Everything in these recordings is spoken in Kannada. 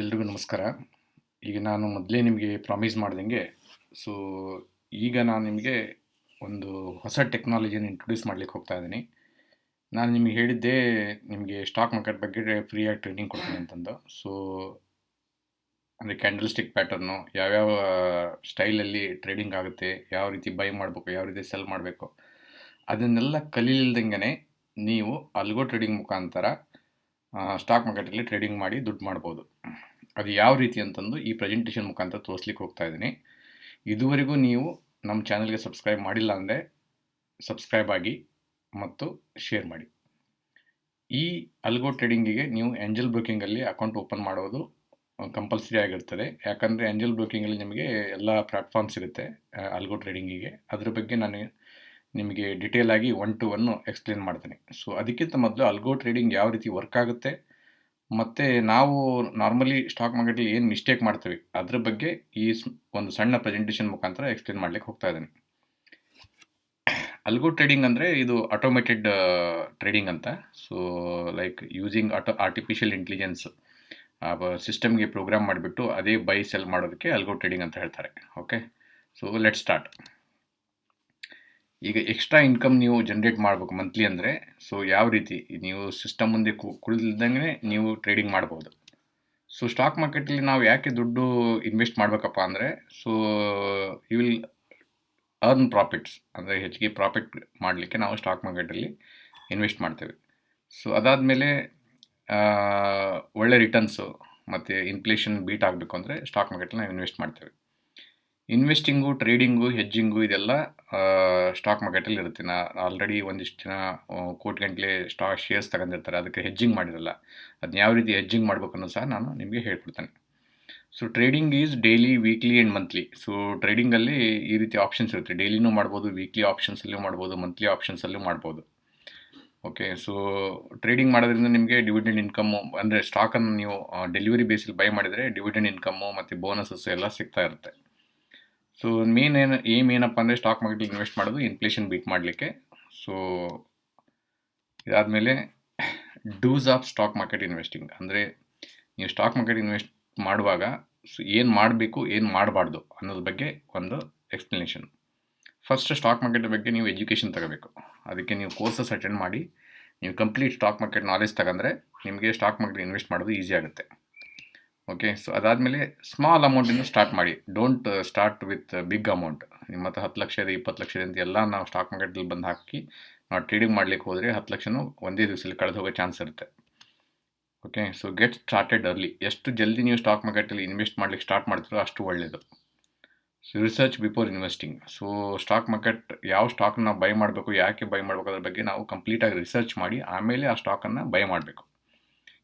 ಎಲ್ರಿಗೂ ನಮಸ್ಕಾರ. ಈಗ ನಾನು ಮೊದಲೇ ನಿಮಗೆ ಪ್ರಾಮಿಸ್ ಮಾಡ್ದಂಗೆ ಸೊ ಈಗ ನಾನು ನಿಮಗೆ ಒಂದು ಹೊಸ ಟೆಕ್ನಾಲಜಿಯನ್ನು ಇಂಟ್ರೊಡ್ಯೂಸ್ ಮಾಡ್ಲಿಕ್ಕೆ ಹೋಗ್ತಾ ಇದ್ದೀನಿ. ನಾನು ನಿಮಗೆ ಹೇಳಿದ್ದೆ ನಿಮಗೆ ಸ್ಟಾಕ್ ಮಾರ್ಕೆಟ್ ಬಗ್ಗೆ ಫ್ರೀಯಾಗಿ ಟ್ರೈನಿಂಗ್ ಕೊಡ್ತೀನಿ ಅಂತಂದು. ಸೊ ಅಂದರೆ ಕ್ಯಾಂಡಲ್ ಸ್ಟಿಕ್ ಪ್ಯಾಟರ್ನು ಯಾವ್ಯಾವ ಸ್ಟೈಲಲ್ಲಿ ಟ್ರೇಡಿಂಗ್ ಆಗುತ್ತೆ, ಯಾವ ರೀತಿ ಬೈ ಮಾಡಬೇಕು, ಯಾವ ರೀತಿ ಸೆಲ್ ಮಾಡಬೇಕು, ಅದನ್ನೆಲ್ಲ ಕಲೀಲ್ದಂಗೆ ನೀವು ಅಲ್ಗೋ ಟ್ರೇಡಿಂಗ್ ಮುಖಾಂತರ ಸ್ಟಾಕ್ ಮಾರ್ಕೆಟಲ್ಲಿ ಟ್ರೇಡಿಂಗ್ ಮಾಡಿ ದುಡ್ಡು ಮಾಡ್ಬೋದು. ಅದು ಯಾವ ರೀತಿ ಅಂತಂದು ಈ ಪ್ರೆಸೆಂಟೇಷನ್ ಮುಖಾಂತರ ತೋರಿಸ್ಲಿಕ್ಕೆ ಹೋಗ್ತಾ ಇದ್ದೀನಿ. ಇದುವರೆಗೂ ನೀವು ನಮ್ಮ ಚಾನಲ್ಗೆ ಸಬ್ಸ್ಕ್ರೈಬ್ ಮಾಡಿಲ್ಲ ಅಂದರೆ ಸಬ್ಸ್ಕ್ರೈಬ್ ಆಗಿ ಮತ್ತು ಶೇರ್ ಮಾಡಿ. ಈ ಅಲ್ಗೋ ಟ್ರೇಡಿಂಗಿಗೆ ನೀವು ಏಂಜಲ್ ಬ್ರೋಕಿಂಗಲ್ಲಿ ಅಕೌಂಟ್ ಓಪನ್ ಮಾಡೋದು ಕಂಪಲ್ಸರಿ ಆಗಿರ್ತದೆ. ಯಾಕಂದರೆ ಏಂಜಲ್ ಬ್ರೋಕಿಂಗಲ್ಲಿ ನಿಮಗೆ ಎಲ್ಲ ಪ್ಲಾಟ್ಫಾರ್ಮ್ಸ್ ಇರುತ್ತೆ ಅಲ್ಗೋ ಟ್ರೇಡಿಂಗಿಗೆ ಅದ್ರ ಬಗ್ಗೆ ನಾನು ನಿಮಗೆ ಡಿಟೇಲ್ ಆಗಿ ಒನ್ ಟು ಒನ್ನು ಎಕ್ಸ್ಪ್ಲೇನ್ ಮಾಡ್ತೀನಿ. ಸೊ ಅದಕ್ಕಿಂತ ಮೊದಲು ಅಲ್ಗೋ ಟ್ರೇಡಿಂಗ್ ಯಾವ ರೀತಿ ವರ್ಕ್ ಆಗುತ್ತೆ, ಮತ್ತು ನಾವು ನಾರ್ಮಲಿ ಸ್ಟಾಕ್ ಮಾರ್ಕೆಟಲ್ಲಿ ಏನು ಮಿಸ್ಟೇಕ್ ಮಾಡ್ತೀವಿ, ಅದ್ರ ಬಗ್ಗೆ ಈ ಒಂದು ಸಣ್ಣ ಪ್ರೆಸೆಂಟೇಷನ್ ಮುಖಾಂತರ ಎಕ್ಸ್ಪ್ಲೇನ್ ಮಾಡ್ಲಿಕ್ಕೆ ಹೋಗ್ತಾ ಇದ್ದೀನಿ. ಅಲ್ಗೋ ಟ್ರೇಡಿಂಗ್ ಅಂದರೆ ಇದು ಆಟೋಮೆಟೆಡ್ ಟ್ರೇಡಿಂಗ್ ಅಂತ. So like using auto artificial intelligence ಸಿಸ್ಟಮ್ಗೆ ಪ್ರೋಗ್ರಾಮ್ ಮಾಡಿಬಿಟ್ಟು ಅದೇ ಬೈ ಸೆಲ್ ಮಾಡೋದಕ್ಕೆ ಅಲ್ಗೋ ಟ್ರೇಡಿಂಗ್ ಅಂತ ಹೇಳ್ತಾರೆ. ಓಕೆ ಸೊ ಲೆಟ್ ಸ್ಟಾರ್ಟ್ ಈಗ ಎಕ್ಸ್ಟ್ರಾ ಇನ್ಕಮ್ ನೀವು ಜನ್ರೇಟ್ ಮಾಡಬೇಕು ಮಂತ್ಲಿ ಅಂದರೆ ಸೊ ಯಾವ ರೀತಿ? ನೀವು ಸಿಸ್ಟಮ್ ಮುಂದೆ ಕು ಕುಳಿಲ್ದಂಗೆ ನೀವು ಟ್ರೇಡಿಂಗ್ ಮಾಡ್ಬೋದು. ಸೊ ಸ್ಟಾಕ್ ಮಾರ್ಕೆಟಲ್ಲಿ ನಾವು ಯಾಕೆ ದುಡ್ಡು ಇನ್ವೆಸ್ಟ್ ಮಾಡಬೇಕಪ್ಪ ಅಂದರೆ so you will earn profits ಅಂದರೆ ಹೆಚ್ಚಿಗೆ ಪ್ರಾಫಿಟ್ ಮಾಡಲಿಕ್ಕೆ ನಾವು ಸ್ಟಾಕ್ ಮಾರ್ಕೆಟಲ್ಲಿ ಇನ್ವೆಸ್ಟ್ ಮಾಡ್ತೇವೆ. ಸೊ ಅದಾದಮೇಲೆ ಒಳ್ಳೆ ರಿಟರ್ನ್ಸು ಮತ್ತು ಇನ್ಫ್ಲೇಷನ್ ಬೀಟ್ ಆಗಬೇಕು ಅಂದರೆ ಸ್ಟಾಕ್ ಮಾರ್ಕೆಟಲ್ಲಿ ನಾವು ಇನ್ವೆಸ್ಟ್ ಮಾಡ್ತೇವೆ. ಇನ್ವೆಸ್ಟಿಂಗು, ಟ್ರೇಡಿಂಗು ಹೆಜ್ಜಿಂಗು ಇದೆಲ್ಲ ಸ್ಟಾಕ್ ಮಾರ್ಕೆಟಲ್ಲಿ ಇರುತ್ತೆ. ನಾ ಆಲ್ರೆಡಿ ಒಂದಿಷ್ಟು ಜನ ಕೋಟಿಗಂಟ್ಲೆ ಸ್ಟಾಕ್ ಶೇರ್ಸ್ ತಗೊಂಡಿರ್ತಾರೆ. ಅದಕ್ಕೆ ಹೆಜ್ಜಿಂಗ್ ಮಾಡಿರಲ್ಲ. ಅದನ್ನ ಯಾವ ರೀತಿ ಹೆಜ್ಜಿಂಗ್ ಮಾಡಬೇಕು ಅನ್ನೋದು ಸಹ ನಾನು ನಿಮಗೆ ಹೇಳ್ಕೊಡ್ತೇನೆ. So trading is daily weekly and monthly so ಟ್ರೇಡಿಂಗಲ್ಲಿ ಈ ರೀತಿ ಆಪ್ಷನ್ಸ್ ಇರುತ್ತೆ. ಡೈಲಿನೂ ಮಾಡ್ಬೋದು ವೀಕ್ಲಿ ಆಪ್ಷನ್ಸಲ್ಲೂ ಮಾಡ್ಬೋದು ಮಂತ್ಲಿ ಆಪ್ಷನ್ಸಲ್ಲೂ ಮಾಡ್ಬೋದು. ಓಕೆ ಸೊ ಟ್ರೇಡಿಂಗ್ ಮಾಡೋದ್ರಿಂದ ನಿಮಗೆ ಡಿವಿಡೆಂಡ್ ಇನ್ಕಮ್ಮು ಅಂದರೆ ಸ್ಟಾಕನ್ನು ನೀವು ಡೆಲಿವರಿ ಬೇಸಲ್ಲಿ ಬೈ ಮಾಡಿದರೆ ಡಿವಿಡೆಂಡ್ ಇನ್ಕಮ್ಮು ಮತ್ತು ಬೋನಸಸ್ ಎಲ್ಲ ಸಿಗ್ತಾ ಇರುತ್ತೆ. ಸೊ ಮೇನ್ ಏನು ಏಮ್ ಏನಪ್ಪ ಅಂದರೆ ಸ್ಟಾಕ್ ಮಾರ್ಕೆಟ್ ಇನ್ವೆಸ್ಟ್ ಮಾಡೋದು ಇನ್ಫ್ಲೇಷನ್ ಬೀಟ್ ಮಾಡಲಿಕ್ಕೆ. ಸೊ ಇದಾದಮೇಲೆ dos of stock market investing ಅಂದರೆ ನೀವು ಸ್ಟಾಕ್ ಮಾರ್ಕೆಟ್ ಇನ್ವೆಸ್ಟ್ ಮಾಡುವಾಗ ಸೊ ಏನು ಮಾಡಬೇಕು, ಏನು ಮಾಡಬಾರ್ದು ಅನ್ನೋದ್ರ ಬಗ್ಗೆ ಒಂದು ಎಕ್ಸ್ಪ್ಲನೇಷನ್ ಫಸ್ಟ್ ಸ್ಟಾಕ್ ಮಾರ್ಕೆಟ್ ಬಗ್ಗೆ ನೀವು ಎಜುಕೇಷನ್ ತಗೋಬೇಕು. ಅದಕ್ಕೆ ನೀವು ಕೋರ್ಸಸ್ ಅಟೆಂಡ್ ಮಾಡಿ, ನೀವು ಕಂಪ್ಲೀಟ್ ಸ್ಟಾಕ್ ಮಾರ್ಕೆಟ್ ನಾಲೆಜ್ ತಗೊಂಡ್ರೆ ನಿಮಗೆ ಸ್ಟಾಕ್ ಮಾರ್ಕೆಟ್ ಇನ್ವೆಸ್ಟ್ ಮಾಡೋದು ಈಸಿ ಆಗುತ್ತೆ. ಓಕೆ ಸೊ ಅದಾದಮೇಲೆ ಸ್ಮಾಲ್ ಅಮೌಂಟಿಂದ ಸ್ಟಾರ್ಟ್ ಮಾಡಿ. Don't start with big amount ನಿಮ್ಮ ಹತ್ರ ಹತ್ತು ಲಕ್ಷ ಇದೆ, ಇಪ್ಪತ್ತು ಲಕ್ಷ ಇದೆ ಅಂತ ಎಲ್ಲ ನಾವು ಸ್ಟಾಕ್ ಮಾರ್ಕೆಟಲ್ಲಿ ಬಂದು ಹಾಕಿ ನಾವು ಟ್ರೇಡಿಂಗ್ ಮಾಡ್ಲಿಕ್ಕೆ ಹೋದರೆ ಹತ್ತು ಲಕ್ಷನೂ ಒಂದೇ ದಿವಸದಲ್ಲಿ ಕಳೆದು ಹೋಗೋ ಚಾನ್ಸ್ ಇರುತ್ತೆ. Okay so get started early ಎಷ್ಟು ಜಲ್ದಿ ನೀವು ಸ್ಟಾಕ್ ಮಾರ್ಕೆಟಲ್ಲಿ ಇನ್ವೆಸ್ಟ್ ಮಾಡ್ಲಿಕ್ಕೆ ಸ್ಟಾರ್ಟ್ ಮಾಡ್ತೀರೋ ಅಷ್ಟು ಒಳ್ಳೆಯದು so research before investing so stock market ಯಾವ ಸ್ಟಾಕ್ನ ನಾವು ಬೈ ಮಾಡಬೇಕು, ಯಾಕೆ ಬೈ ಮಾಡಬೇಕು ಅದ್ರ ಬಗ್ಗೆ ನಾವು ಕಂಪ್ಲೀಟಾಗಿ ರಿಸರ್ಚ್ ಮಾಡಿ ಆಮೇಲೆ ಆ ಸ್ಟಾಕನ್ನು ಬೈ ಮಾಡಬೇಕು.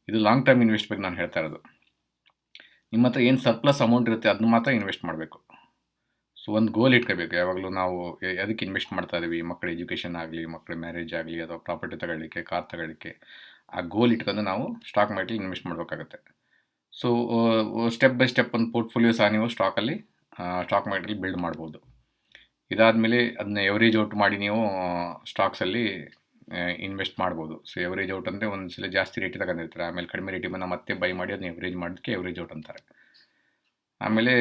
ಇದು ಲಾಂಗ್ ಟರ್ಮ್ ಇನ್ವೆಸ್ಟ್ ಬಗ್ಗೆ ನಾನು ಹೇಳ್ತಾ ಇರೋದು. ನಿಮ್ಮ ಹತ್ರ ಏನು ಸರ್ಪ್ಲಸ್ ಅಮೌಂಟ್ ಇರುತ್ತೆ ಅದನ್ನ ಮಾತ್ರ ಇನ್ವೆಸ್ಟ್ ಮಾಡಬೇಕು. ಸೊ ಒಂದು ಗೋಲ್ ಇಟ್ಕೋಬೇಕು. ಯಾವಾಗಲೂ ನಾವು ಅದಕ್ಕೆ ಇನ್ವೆಸ್ಟ್ ಮಾಡ್ತಾ ಇದ್ದೀವಿ ಮಕ್ಕಳ ಎಜುಕೇಷನ್ ಆಗಲಿ ಮಕ್ಕಳ ಮ್ಯಾರೇಜ್ ಆಗಲಿ, ಅಥವಾ ಪ್ರಾಪರ್ಟಿ ತಗೊಳ್ಳಿಕ್ಕೆ ಕಾರ್ ತಗೊಳ್ಳಿಕ್ಕೆ. ಆ ಗೋಲ್ ಇಟ್ಕೊಂಡು ನಾವು ಸ್ಟಾಕ್ ಮಾರ್ಕೆಟ್ಲಿ ಇನ್ವೆಸ್ಟ್ ಮಾಡಬೇಕಾಗುತ್ತೆ. ಸೊ ಸ್ಟೆಪ್ ಬೈ ಸ್ಟೆಪ್ ಒಂದು ಪೋರ್ಟ್ಫೋಲಿಯೋ ಸಹ ನೀವು ಸ್ಟಾಕಲ್ಲಿ ಸ್ಟಾಕ್ ಮಾರ್ಕೆಟ್ಲಿ ಬಿಲ್ಡ್ ಮಾಡ್ಬೋದು. ಇದಾದಮೇಲೆ ಅದನ್ನ ಎವರೇಜ್ ಔಟ್ ಮಾಡಿ ನೀವು ಸ್ಟಾಕ್ಸಲ್ಲಿ ಇನ್ವೆಸ್ಟ್ ಮಾಡ್ಬೋದು. ಸೊ ಎವರೇಜ್ ಔಟ್ ಅಂದರೆ ಒಂದು ಸಲ ಜಾಸ್ತಿ ರೇಟ್ ತಗೊಂಡಿರ್ತಾರೆ. ಆಮೇಲೆ ಕಡಿಮೆ ರೇಟಿಗೆ ಬಂದು ಮತ್ತೆ ಬೈ ಮಾಡಿ ಅದನ್ನ ಎವರೇಜ್ ಮಾಡೋದಕ್ಕೆ ಎವರೇಜ್ ಔಟ್ ಅಂತಾರೆ. ಆಮೇಲೆ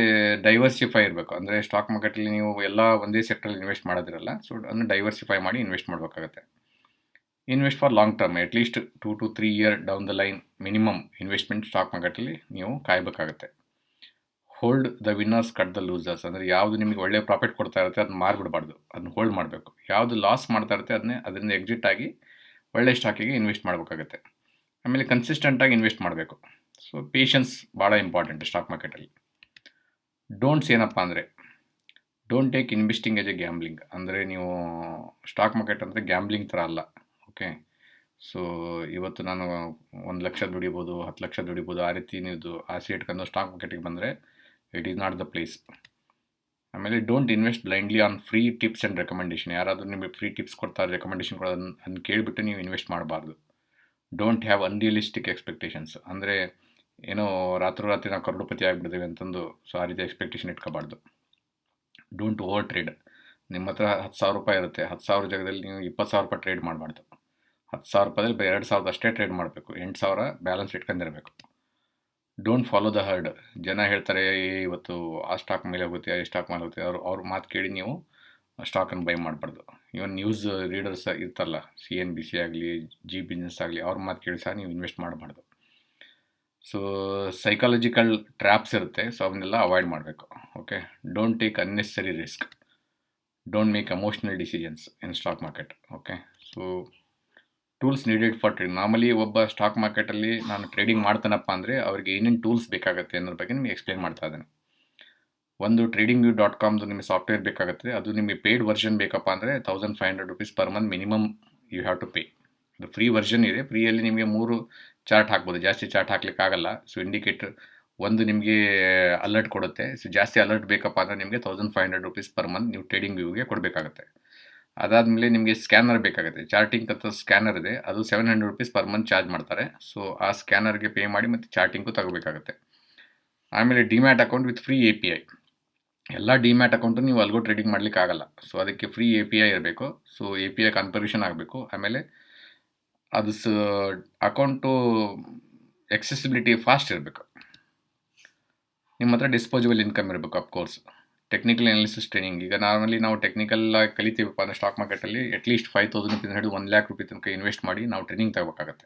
ಡೈವರ್ಸಿಫೈ ಇರಬೇಕು. ಅಂದರೆ ಸ್ಟಾಕ್ ಮಾರ್ಕೆಟಲ್ಲಿ ನೀವು ಎಲ್ಲ ಒಂದೇ ಸೆಕ್ಟ್ರಲ್ಲಿ ಇನ್ವೆಸ್ಟ್ ಮಾಡೋದಿರಲ್ಲ. ಸೊ ಅದನ್ನು ಡೈವರ್ಸಿಫೈ ಮಾಡಿ ಇನ್ವೆಸ್ಟ್ ಮಾಡಬೇಕಾಗತ್ತೆ. Invest for long term at least two to three year down the line minimum investment stock ಮಾರ್ಕೆಟಲ್ಲಿ ನೀವು ಕಾಯಬೇಕಾಗತ್ತೆ. Hold the winners cut the losers ಅಂದರೆ ಯಾವುದು ನಿಮಗೆ ಒಳ್ಳೆಯ ಪ್ರಾಫಿಟ್ ಕೊಡ್ತಾ ಇರುತ್ತೆ ಅದನ್ನ ಮಾರ್ಬಿಡಬಾರ್ದು. ಅದನ್ನ ಹೋಲ್ಡ್ ಮಾಡಬೇಕು. ಯಾವುದು ಲಾಸ್ ಮಾಡ್ತಾ ಇರುತ್ತೆ ಅದನ್ನೇ ಅದರಿಂದ ಎಕ್ಸಿಟ್ ಆಗಿ ಒಳ್ಳೆ ಸ್ಟಾಕಿಗೆ ಇನ್ವೆಸ್ಟ್ ಮಾಡಬೇಕಾಗುತ್ತೆ. ಆಮೇಲೆ ಕನ್ಸಿಸ್ಟೆಂಟಾಗಿ ಇನ್ವೆಸ್ಟ್ ಮಾಡಬೇಕು. ಸೊ ಪೇಷನ್ಸ್ ಭಾಳ ಇಂಪಾರ್ಟೆಂಟ್ ಸ್ಟಾಕ್ ಮಾರ್ಕೆಟಲ್ಲಿ ಡೋಂಟ್ಸ್ ಏನಪ್ಪ ಅಂದರೆ don't take investing as a gambling ಅಂದರೆ ನೀವು ಸ್ಟಾಕ್ ಮಾರ್ಕೆಟ್ ಅಂದರೆ ಗ್ಯಾಮ್ಲಿಂಗ್ ಥರ ಅಲ್ಲ. ಓಕೆ ಸೊ ಇವತ್ತು ನಾನು ಒಂದು ಲಕ್ಷ ದುಡಿಬೋದು, ಹತ್ತು ಲಕ್ಷ ದುಡಿಬೋದು, ಆ ರೀತಿ ನೀವು ಆಸೆ ಇಟ್ಕೊಂಡು ಸ್ಟಾಕ್ ಮಾರ್ಕೆಟಿಗೆ ಬಂದರೆ it is not the place ಆಮೇಲೆ don't invest blindly on free tips and recommendation ಯಾರಾದರೂ ನಿಮಗೆ ಫ್ರೀ ಟಿಪ್ಸ್ ಕೊಡ್ತಾರೆ ರೆಕಮೆಂಡೇಷನ್ ಕೊಡೋದನ್ನ ಅದನ್ನು ಕೇಳಿಬಿಟ್ಟು ನೀವು ಇನ್ವೆಸ್ಟ್ ಮಾಡಬಾರ್ದು. ಡೋಂಟ್ ಹ್ಯಾವ್ ಅನ್ರಿಯಲಿಸ್ಟಿಕ್ ಎಕ್ಸ್ಪೆಕ್ಟೇಷನ್ಸ್ ಅಂದರೆ ಏನೋ ರಾತ್ರೋರಾತ್ರಿ ನಾವು ಕರೋಡಪತಿ ಆಗಿಬಿಡ್ತೀವಿ ಅಂತಂದು ಸೊ ಆ ರೀತಿ ಎಕ್ಸ್ಪೆಕ್ಟೇಷನ್ ಇಟ್ಕೋಬಾರ್ದು. ಡೋಂಟ್ ಓವರ್ ಟ್ರೇಡ್ ನಿಮ್ಮ ಹತ್ರ ಹತ್ತು ಸಾವಿರ ರೂಪಾಯಿ ಇರುತ್ತೆ. ಹತ್ತು ಸಾವಿರ ಜಾಗದಲ್ಲಿ ನೀವು ಇಪ್ಪತ್ತು ಸಾವಿರ ರೂಪಾಯಿ ಟ್ರೇಡ್ ಮಾಡಬಾರ್ದು. ಹತ್ತು ಸಾವಿರ ರೂಪಾಯಿ ಎರಡು ಸಾವಿರದ ಅಷ್ಟೇ ಟ್ರೇಡ್ ಮಾಡಬೇಕು. ಎಂಟು ಸಾವಿರ ಬ್ಯಾಲೆನ್ಸ್ ಇಟ್ಕೊಂಡಿರಬೇಕು. ಡೋಂಟ್ ಫಾಲೋ ದ ಹರ್ಡ್ ಜನ ಹೇಳ್ತಾರೆ "ಏ, ಇವತ್ತು ಆ ಸ್ಟಾಕ್ ಮೇಲೆ ಹೋಗುತ್ತೆ ಈ ಸ್ಟಾಕ್ ಮೇಲೆ ಹೋಗುತ್ತೆ. ಅವ್ರು ಅವ್ರ ಮಾತು ಕೇಳಿ ನೀವು ಸ್ಟಾಕನ್ನು ಬೈ ಮಾಡಬಾರ್ದು. ಇವನ್ ನ್ಯೂಸ್ ರೀಡರ್ಸ್ ಇರ್ತಲ್ಲ ಸಿ ಎನ್ ಬಿ ಸಿ ಆಗಲಿ ಜಿ ಬಿಸ್ನೆಸ್ ಆಗಲಿ ಅವ್ರ ಮಾತು ಕೇಳಿ ಸಹ ನೀವು ಇನ್ವೆಸ್ಟ್ ಮಾಡಬಾರ್ದು. ಸೊ ಸೈಕಾಲಜಿಕಲ್ ಟ್ರ್ಯಾಪ್ಸ್ ಇರುತ್ತೆ ಸೊ ಅವನ್ನೆಲ್ಲ ಅವಾಯ್ಡ್ ಮಾಡಬೇಕು okay don't take unnecessary risk don't make emotional decisions in stock market okay so tools needed for trading ಮಾಮೂಲಿ ಒಬ್ಬ ಸ್ಟಾಕ್ ಮಾರ್ಕೆಟಲ್ಲಿ ನಾನು ಟ್ರೇಡಿಂಗ್ ಮಾಡ್ತಾನಪ್ಪ ಅಂದರೆ ಅವ್ರಿಗೆ ಏನೇನು ಟೂಲ್ಸ್ ಬೇಕಾಗುತ್ತೆ ಅನ್ನೋದ್ರ ಬಗ್ಗೆ ನಿಮಗೆ ಎಕ್ಸ್ಪ್ಲೇನ್ ಮಾಡ್ತಾ ಇದ್ದೇನೆ. ಒಂದು ಟ್ರೇಡಿಂಗ್ ವ್ಯೂ ಡಾಟ್ ಕಾಮ್ದು ನಿಮಗೆ ಸಾಫ್ಟ್ವೇರ್ ಬೇಕಾಗುತ್ತೆ, ಅದು ನಿಮಗೆ ಪೇಯ್ಡ್ ವರ್ಷನ್ ಬೇಕಪ್ಪ ಅಂದರೆ thousand five hundred rupees per month minimum you have to pay ಅದು ಫ್ರೀ ವರ್ಷನ್ ಇದೆ ಫ್ರೀಯಲ್ಲಿ ನಿಮಗೆ ಮೂರು ಚಾರ್ಟ್ ಹಾಕ್ಬೋದು, ಜಾಸ್ತಿ ಚಾರ್ಟ್ ಹಾಕ್ಲಿಕ್ಕಾಗಲ್ಲ ಸೊ ಇಂಡಿಕೇಟರ್ ಒಂದು ನಿಮಗೆ ಅಲರ್ಟ್ ಕೊಡುತ್ತೆ. ಸೊ ಜಾಸ್ತಿ ಅಲರ್ಟ್ ಬೇಕಪ್ಪ ಅಂದರೆ ನಿಮಗೆ thousand five hundred rupees per month ನೀವು ಟ್ರೇಡಿಂಗ್ ವ್ಯೂಗೆ ಕೊಡಬೇಕಾಗುತ್ತೆ. ಅದಾದಮೇಲೆ ನಿಮಗೆ ಸ್ಕ್ಯಾನರ್ ಬೇಕಾಗುತ್ತೆ. ಚಾರ್ಟಿಂಗ್ ಅಂತ ಸ್ಕ್ಯಾನರ್ ಇದೆ. ಅದು seven hundred rupees per month charge ಮಾಡ್ತಾರೆ. ಸೊ ಆ ಸ್ಕ್ಯಾನರ್ಗೆ ಪೇ ಮಾಡಿ ಮತ್ತು ಚಾರ್ಟಿಂಗು ತಗೋಬೇಕಾಗುತ್ತೆ. ಆಮೇಲೆ demat account with free A P I ಎಲ್ಲ ಡಿಮ್ಯಾಟ್ ಅಕೌಂಟು ನೀವು ಅಲ್ಗೋ ಟ್ರೇಡಿಂಗ್ ಮಾಡ್ಲಿಕ್ಕೆ ಆಗಲ್ಲ. ಸೊ ಅದಕ್ಕೆ ಫ್ರೀ ಎ ಪಿ ಐ ಇರಬೇಕು. So A P I confirmation ಆಗಬೇಕು. ಆಮೇಲೆ ಅದು ಸ ಅಕೌಂಟು ಎಕ್ಸೆಸಿಬಿಲಿಟಿ ಫಾಸ್ಟ್ ಇರಬೇಕು. ನಿಮ್ಮ ಹತ್ರ ಡಿಸ್ಪೋಸಿಬಲ್ ಇನ್ಕಮ್ ಇರಬೇಕು of course technical analysis training ಈಗ ನಾರ್ಮಲಿ ನಾವು ಟೆಕ್ನಿಕಲ್ ಕಲಿತೀವಪ್ಪ ಅಂದರೆ ಸ್ಟಾಕ್ ಮಾರ್ಕೆಟಲ್ಲಿ ಅಟ್ಲೀಸ್ಟ್ ಫೈವ್ ತೌಸಂಡ್ ರುಪೀಸ್ ಹಿಡಿದು ಒಂದು ಲ್ಯಾಕ್ ರುಪಿ ತನಕ ಇನ್ವೆಸ್ಟ್ ಮಾಡಿ ನಾವು ಟ್ರೈನಿಂಗ್ ತಗೋಬೇಕಾಗುತ್ತೆ.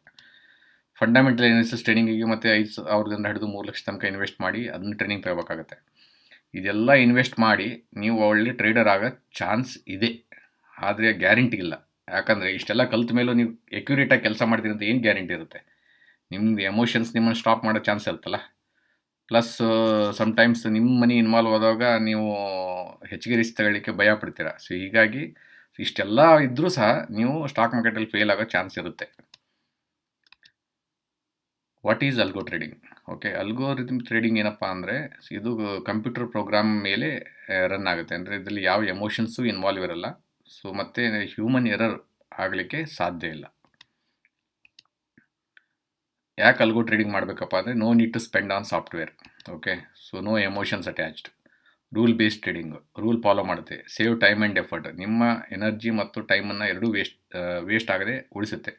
ಫಂಡಮೆಂಟಲ್ ಅನಾಲಿಸಿಸ್ ಟ್ರೈನಿಂಗಿಗೆ ಮತ್ತು ಐದು ಸಾವಿರದಿಂದ ಹಿಡಿದು ಮೂರು ಲಕ್ಷ ತನಕ ಇನ್ವೆಸ್ಟ್ ಮಾಡಿ ಅದನ್ನ ಟ್ರೈನಿಂಗ್ ತಗೋಬೇಕಾಗುತ್ತೆ. ಇದೆಲ್ಲ ಇನ್ವೆಸ್ಟ್ ಮಾಡಿ ನೀವು ಒಳ್ಳೆ ಟ್ರೇಡರ್ ಆಗೋ ಚಾನ್ಸ್ ಇದೆ. ಆದರೆ ಗ್ಯಾರಂಟಿ ಇಲ್ಲ. ಯಾಕಂದರೆ ಇಷ್ಟೆಲ್ಲ ಕಲ್ತ ಮೇಲೂ ನೀವು ಎಕ್ಯುರೇಟಾಗಿ ಕೆಲಸ ಮಾಡ್ತೀರಿ ಅಂತ ಏನು ಗ್ಯಾರಂಟಿ ಇರುತ್ತೆ? ನಿಮ್ದು ಎಮೋಷನ್ಸ್ ನಿಮ್ಮನ್ನು ಸ್ಟಾಪ್ ಮಾಡೋ ಚಾನ್ಸ್ ಇರುತ್ತಲ್ಲ? ಪ್ಲಸ್ ಸಮ್ಟೈಮ್ಸ್ ನಿಮ್ಮ ಮನಿ ಇನ್ವಾಲ್ವ್ ಆದಾಗ ನೀವು ಹೆಚ್ಚಿಗೆ ರಿಸ್ಕ್ ತಗೊಳ್ಳಿಕ್ಕೆ ಭಯ ಪಡ್ತೀರ. ಸೊ ಹೀಗಾಗಿ ಇಷ್ಟೆಲ್ಲ ಇದ್ದರೂ ಸಹ ನೀವು ಸ್ಟಾಕ್ ಮಾರ್ಕೆಟಲ್ಲಿ ಫೇಲ್ ಆಗೋ ಚಾನ್ಸ್ ಇರುತ್ತೆ. What is algo trading okay algorithm trading ಏನಪ್ಪ ಅಂದರೆ ಇದು ಕಂಪ್ಯೂಟರ್ ಪ್ರೋಗ್ರಾಮ್ ಮೇಲೆ ರನ್ ಆಗುತ್ತೆ. ಅಂದರೆ ಇದರಲ್ಲಿ ಯಾವ ಎಮೋಷನ್ಸು ಇನ್ವಾಲ್ವ್ ಇರಲ್ಲ. ಸೊ ಮತ್ತು ಹ್ಯೂಮನ್ ಎರರ್ ಆಗಲಿಕ್ಕೆ ಸಾಧ್ಯ ಇಲ್ಲ. ಯಾಕೆ ಅಲ್ಲಿಗೂ ಟ್ರೇಡಿಂಗ್ ಮಾಡಬೇಕಪ್ಪ ಅಂದರೆ no need to spend on software okay so no emotions attached rule based trading rule follow ಮಾಡುತ್ತೆ. ಸೇವ್ ಟೈಮ್ ಆ್ಯಂಡ್ ಎಫರ್ಟ್ ನಿಮ್ಮ ಎನರ್ಜಿ ಮತ್ತು ಟೈಮನ್ನು ಎರಡೂ ವೇಸ್ಟ್ ವೇಸ್ಟ್ ಆಗದೆ ಉಳಿಸುತ್ತೆ.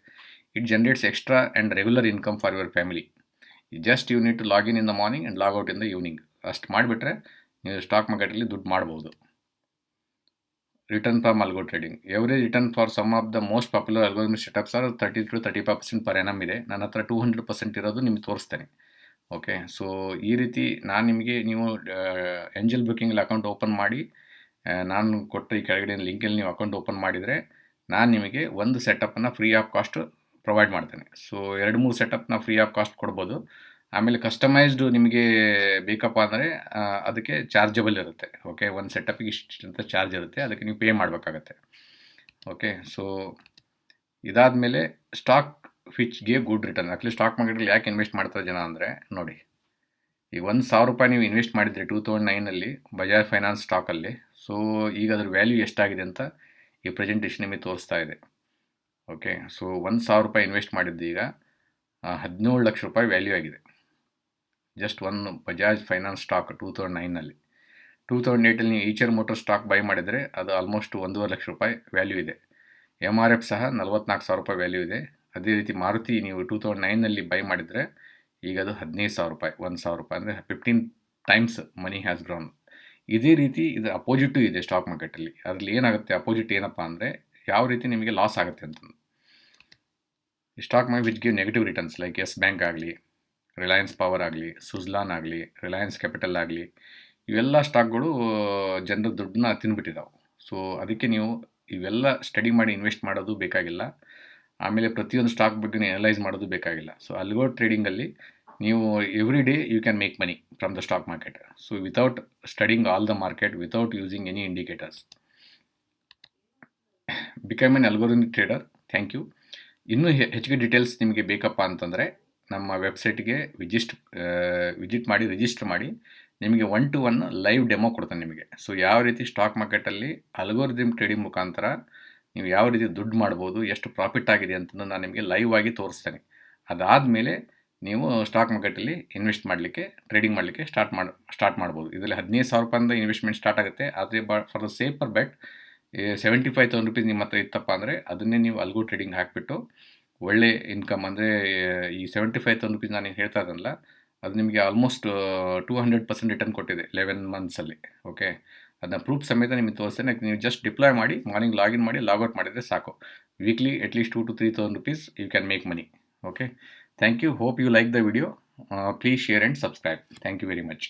It generates extra and regular income for your family just you need to login in the morning and out in the evening ಅಷ್ಟು ಮಾಡಿಬಿಟ್ರೆ, ನೀವು ಸ್ಟಾಕ್ ಮಾರ್ಕೆಟಲ್ಲಿ ದುಡ್ಡು ಮಾಡ್ಬೋದು. From algo trading average return for some of the most popular algorithm setups are thirty to thirty five percent per ಇದೆ. ನನ್ನ ಹತ್ರ ಟೂ ಹಂಡ್ರೆಡ್ ಪರ್ಸೆಂಟ್ ಇರೋದು ನಿಮ್ಗೆ ತೋರಿಸ್ತೇನೆ. ಓಕೆ ಸೊ ಈ ರೀತಿ ನಾನು ನಿಮಗೆ ನೀವು ಎಂಜಲ್ ಬುಕ್ಕಿಂಗಲ್ಲಿ ಅಕೌಂಟ್ ಓಪನ್ ಮಾಡಿ ನಾನು ಕೊಟ್ಟ ಈ ಕೆಳಗಡೆ ಲಿಂಕಲ್ಲಿ ನೀವು ಅಕೌಂಟ್ ಓಪನ್ ಮಾಡಿದರೆ ನಾನು ನಿಮಗೆ ಒಂದು ಸೆಟಪ್ಪನ್ನು ಫ್ರೀ ಆಫ್ ಕಾಸ್ಟ್ ಪ್ರೊವೈಡ್ ಮಾಡ್ತೇನೆ. ಸೊ ಎರಡು, ಮೂರು ಸೆಟಪ್ನ ಫ್ರೀ ಆಫ್ ಕಾಸ್ಟ್ ಕೊಡ್ಬೋದು. ಆಮೇಲೆ ಕಸ್ಟಮೈಸ್ಡು ನಿಮಗೆ ಬೇಕಪ್ಪ ಅಂದರೆ ಅದಕ್ಕೆ ಚಾರ್ಜಬಲ್ ಇರುತ್ತೆ. ಓಕೆ ಒಂದು ಸೆಟಪ್ಗೆ ಇಷ್ಟು ಅಂತ ಚಾರ್ಜ್ ಇರುತ್ತೆ. ಅದಕ್ಕೆ ನೀವು ಪೇ ಮಾಡಬೇಕಾಗತ್ತೆ. ಓಕೆ ಸೊ ಇದಾದಮೇಲೆ ಸ್ಟಾಕ್ ಫಿಚ್ಗೆ ಗುಡ್ ರಿಟರ್ನ್ ಆ್ಯಕ್ಚುಲಿ ಸ್ಟಾಕ್ ಮಾರ್ಕೆಟಲ್ಲಿ ಯಾಕೆ ಇನ್ವೆಸ್ಟ್ ಮಾಡ್ತಾರೆ ಜನ ಅಂದರೆ, ನೋಡಿ. ಈಗ ಒಂದು ಸಾವಿರ ರೂಪಾಯಿ ನೀವು ಇನ್ವೆಸ್ಟ್ ಮಾಡಿದರೆ ಟೂ ತೌಸಂಡ್ ನೈನಲ್ಲಿ ಬಜಾಜ್ ಫೈನಾನ್ಸ್ ಸ್ಟಾಕಲ್ಲಿ ಸೊ ಈಗ ಅದ್ರ ವ್ಯಾಲ್ಯೂ ಎಷ್ಟಾಗಿದೆ ಅಂತ ಈ ಪ್ರೆಸೆಂಟೇಷನ್ ನಿಮಗೆ ತೋರಿಸ್ತಾ ಇದೆ. ಓಕೆ ಸೊ ಒಂದು ಸಾವಿರ ರೂಪಾಯಿ ಇನ್ವೆಸ್ಟ್ ಮಾಡಿದ್ದು ಈಗ ಹದಿನೇಳು ಲಕ್ಷ ರೂಪಾಯಿ ವ್ಯಾಲ್ಯೂ ಆಗಿದೆ. Just one Bajaj finance stock two thousand ನೈನಲ್ಲಿ two thousand ಏಯ್ಟಲ್ಲಿ ನೀವು ಈಚರ್ ಮೋಟರ್ ಸ್ಟಾಕ್ ಬೈ ಮಾಡಿದರೆ ಅದು ಆಲ್ಮೋಸ್ಟ್ ಒಂದೂವರೆ ಲಕ್ಷ ರೂಪಾಯಿ ವ್ಯಾಲ್ಯೂ ಇದೆ. ಎಂ ಆರ್ ಎಫ್ ಸಹ ನಲ್ವತ್ನಾಲ್ಕು ಸಾವಿರ ರೂಪಾಯಿ ವ್ಯಾಲ್ಯೂ ಇದೆ. ಅದೇ ರೀತಿ ಮಾರುತಿ ನೀವು ಟೂ ತೌಸಂಡ್ ನೈನಲ್ಲಿ ಬೈ ಮಾಡಿದರೆ ಈಗ ಅದು ಹದಿನೈದು ಸಾವಿರ ರೂಪಾಯಿ, ಒಂದು ಸಾವಿರ ರೂಪಾಯಿ ಅಂದರೆ fifteen times money has grown ಇದೇ ರೀತಿ ಇದು ಅಪೋಸಿಟು ಇದೆ ಸ್ಟಾಕ್ ಮಾರ್ಕೆಟಲ್ಲಿ ಅದರಲ್ಲಿ ಏನಾಗುತ್ತೆ ಅಪೋಸಿಟ್ ಏನಪ್ಪ ಅಂದರೆ ಯಾವ ರೀತಿ ನಿಮಗೆ ಲಾಸ್ ಆಗುತ್ತೆ ಅಂತಂದು. Stock market which give negative returns like Yes bank ಆಗಲಿ ರಿಲಯನ್ಸ್ ಪವರ್ ಆಗಲಿ ಸುಜ್ಲಾನ್ ಆಗಲಿ ರಿಲಯನ್ಸ್ ಕ್ಯಾಪಿಟಲ್ ಆಗಲಿ, ಇವೆಲ್ಲ ಸ್ಟಾಕ್ಗಳು ಜನರ ದುಡ್ಡನ್ನ ತಿನ್ಬಿಟ್ಟಿದ್ದಾವೆ ಸೊ ಅದಕ್ಕೆ ನೀವು ಇವೆಲ್ಲ ಸ್ಟಡಿ ಮಾಡಿ ಇನ್ವೆಸ್ಟ್ ಮಾಡೋದು ಬೇಕಾಗಿಲ್ಲ. ಆಮೇಲೆ ಪ್ರತಿಯೊಂದು ಸ್ಟಾಕ್ ಬಗ್ಗೆ ಅನಲೈಸ್ ಮಾಡೋದು ಬೇಕಾಗಿಲ್ಲ. ಸೊ ಅಲ್ಗೋ ಟ್ರೇಡಿಂಗಲ್ಲಿ ನೀವು every day you can make money from the stock market so without studying all the market without using any indicators become an algorithm trader thank you ಇನ್ನೂ ಹೆಚ್ಚಿಗೆ ಡೀಟೇಲ್ಸ್ ನಿಮಗೆ ಬೇಕಪ್ಪ ಅಂತಂದರೆ ನಮ್ಮ ವೆಬ್ಸೈಟ್ಗೆ ವಿಜಿಸ್ಟ್ ವಿಜಿಟ್ ಮಾಡಿ, ರಿಜಿಸ್ಟರ್ ಮಾಡಿ ನಿಮಗೆ one to one live demo ಕೊಡ್ತಾನೆ ನಿಮಗೆ. ಸೊ ಯಾವ ರೀತಿ ಸ್ಟಾಕ್ ಮಾರ್ಕೆಟಲ್ಲಿ ಅಲ್ಗೋರಿದಮ್ ಟ್ರೇಡಿಂಗ್ ಮುಖಾಂತರ ನೀವು ಯಾವ ರೀತಿ ದುಡ್ಡು ಮಾಡ್ಬೋದು, ಎಷ್ಟು ಪ್ರಾಫಿಟ್ ಆಗಿದೆ ಅಂತಂದು ನಾನು ನಿಮಗೆ ಲೈವ್ ಆಗಿ ತೋರಿಸ್ತೇನೆ. ಅದಾದಮೇಲೆ ನೀವು ಸ್ಟಾಕ್ ಮಾರ್ಕೆಟಲ್ಲಿ ಇನ್ವೆಸ್ಟ್ ಮಾಡಲಿಕ್ಕೆ, ಟ್ರೇಡಿಂಗ್ ಮಾಡಲಿಕ್ಕೆ ಸ್ಟಾರ್ಟ್ ಮಾಡಿ, ಸ್ಟಾರ್ಟ್ ಮಾಡ್ಬೋದು. ಇದರಲ್ಲಿ ಹದಿನೈದು ಸಾವಿರ ರೂಪಾಯಿಂದ ಇನ್ವೆಸ್ಟ್ಮೆಂಟ್ ಸ್ಟಾರ್ಟ್ ಆಗುತ್ತೆ. ಆದರೆ ಬ, for the safer bet seventy five thousand rupees ನಿಮ್ಮ ಹತ್ರ ಇತ್ತಪ್ಪ ಅಂದರೆ ಅದನ್ನೇ ನೀವು ಅಲ್ಗೋ ಟ್ರೇಡಿಂಗ್ ಹಾಕಿಬಿಟ್ಟು ಒಳ್ಳೆ ಇನ್ಕಮ್ ಅಂದರೆ, ಈ ಸೆವೆಂಟಿ ಫೈವ್ ತೌಸಂಡ್ ರುಪೀಸ್ ನಾನು ಹೇಳ್ತಾ ಇದ್ದನಲ್ಲ ಅದು ನಿಮಗೆ almost two hundred percent return ಕೊಟ್ಟಿದೆ ಲೆವೆನ್ ಮಂತ್ಸಲ್ಲಿ ಓಕೆ ಅದನ್ನ ಪ್ರೂಫ್ ಸಮೇತ ನಿಮಗೆ ತೋರಿಸ್ತೇನೆ ನೀವು ಜಸ್ಟ್ ಡಿಪ್ಲಾಯ್ ಮಾಡಿ ಮಾರ್ನಿಂಗ್ ಲಾಗಿನ್ ಮಾಡಿ ಲಾಗೌಟ್ ಮಾಡಿದರೆ ಸಾಕು. Weekly at least two to three thousand rupees you can make money okay thank you hope you like the video please share and subscribe thank you very much